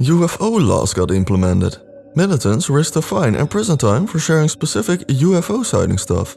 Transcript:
UFO laws got implemented. Militants risked a fine and prison time for sharing specific UFO sighting stuff.